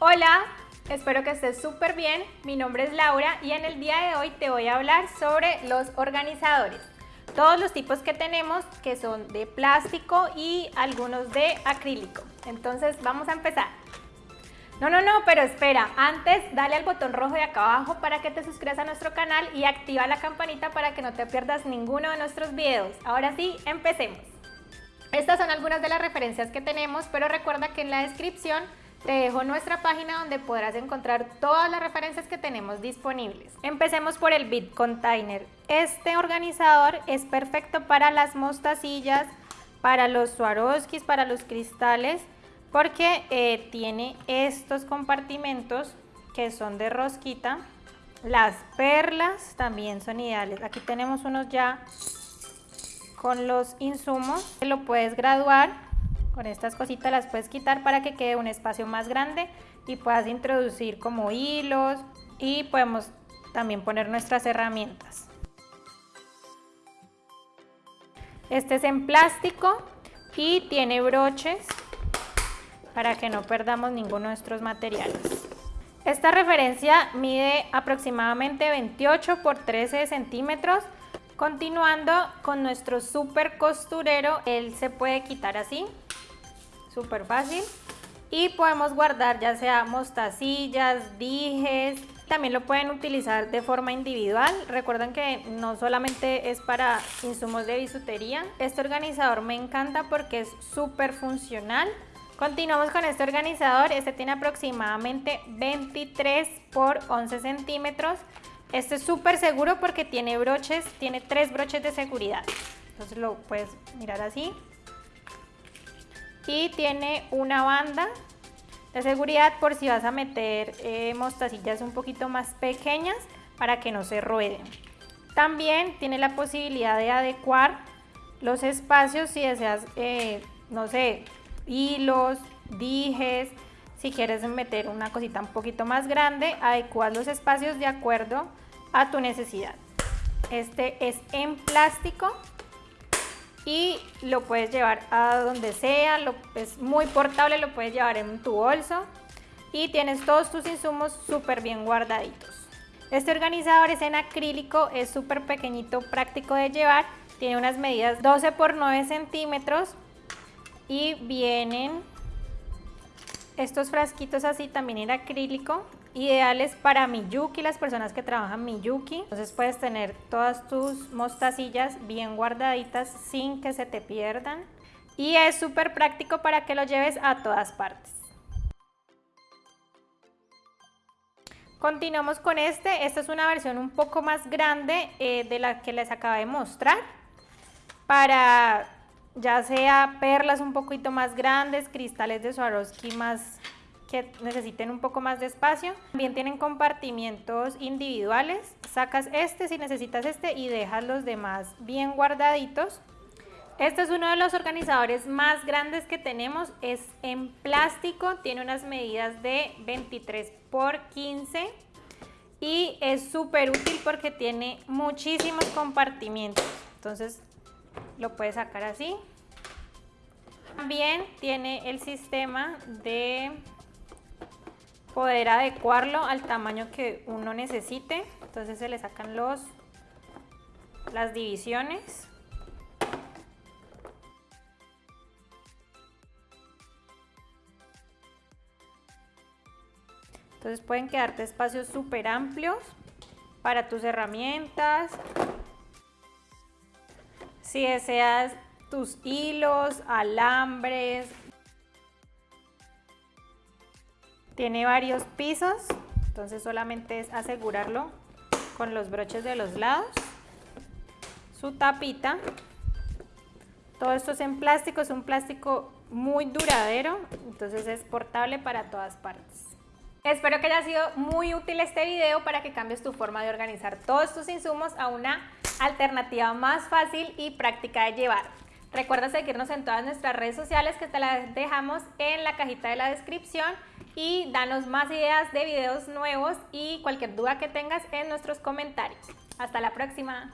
Hola, espero que estés súper bien. Mi nombre es Laura y en el día de hoy te voy a hablar sobre los organizadores. Todos los tipos que tenemos que son de plástico y algunos de acrílico. Entonces vamos a empezar. No, no, no, pero espera, antes dale al botón rojo de acá abajo para que te suscribas a nuestro canal y activa la campanita para que no te pierdas ninguno de nuestros videos. Ahora sí, empecemos. Estas son algunas de las referencias que tenemos, pero recuerda que en la descripción te dejo nuestra página donde podrás encontrar todas las referencias que tenemos disponibles. Empecemos por el Bit Container. Este organizador es perfecto para las mostacillas, para los Swarovskis, para los cristales, porque eh, tiene estos compartimentos que son de rosquita. Las perlas también son ideales. Aquí tenemos unos ya con los insumos. Lo puedes graduar con estas cositas las puedes quitar para que quede un espacio más grande y puedas introducir como hilos y podemos también poner nuestras herramientas. Este es en plástico y tiene broches para que no perdamos ninguno de nuestros materiales. Esta referencia mide aproximadamente 28 por 13 centímetros. Continuando con nuestro super costurero, él se puede quitar así súper fácil. Y podemos guardar ya sea mostacillas, dijes, también lo pueden utilizar de forma individual. Recuerden que no solamente es para insumos de bisutería. Este organizador me encanta porque es súper funcional. Continuamos con este organizador. Este tiene aproximadamente 23 por 11 centímetros. Este es súper seguro porque tiene broches, tiene tres broches de seguridad. Entonces lo puedes mirar así y tiene una banda de seguridad por si vas a meter eh, mostacillas un poquito más pequeñas para que no se rueden. También tiene la posibilidad de adecuar los espacios si deseas, eh, no sé, hilos, dijes, si quieres meter una cosita un poquito más grande, adecuar los espacios de acuerdo a tu necesidad. Este es en plástico y lo puedes llevar a donde sea, es muy portable, lo puedes llevar en tu bolso y tienes todos tus insumos súper bien guardaditos. Este organizador es en acrílico, es súper pequeñito, práctico de llevar, tiene unas medidas 12 por 9 centímetros y vienen estos frasquitos así también en acrílico ideales para Miyuki, las personas que trabajan Miyuki. Entonces puedes tener todas tus mostacillas bien guardaditas sin que se te pierdan. Y es súper práctico para que lo lleves a todas partes. Continuamos con este, esta es una versión un poco más grande eh, de la que les acabo de mostrar. Para ya sea perlas un poquito más grandes, cristales de Swarovski más que necesiten un poco más de espacio. También tienen compartimientos individuales. Sacas este si necesitas este y dejas los demás bien guardaditos. Este es uno de los organizadores más grandes que tenemos. Es en plástico, tiene unas medidas de 23 por 15 y es súper útil porque tiene muchísimos compartimientos. Entonces lo puedes sacar así. También tiene el sistema de poder adecuarlo al tamaño que uno necesite. Entonces se le sacan los, las divisiones. Entonces pueden quedarte espacios súper amplios para tus herramientas. Si deseas tus hilos, alambres, Tiene varios pisos, entonces solamente es asegurarlo con los broches de los lados. Su tapita. Todo esto es en plástico, es un plástico muy duradero, entonces es portable para todas partes. Espero que haya sido muy útil este video para que cambies tu forma de organizar todos tus insumos a una alternativa más fácil y práctica de llevar. Recuerda seguirnos en todas nuestras redes sociales que te las dejamos en la cajita de la descripción y danos más ideas de videos nuevos y cualquier duda que tengas en nuestros comentarios. Hasta la próxima.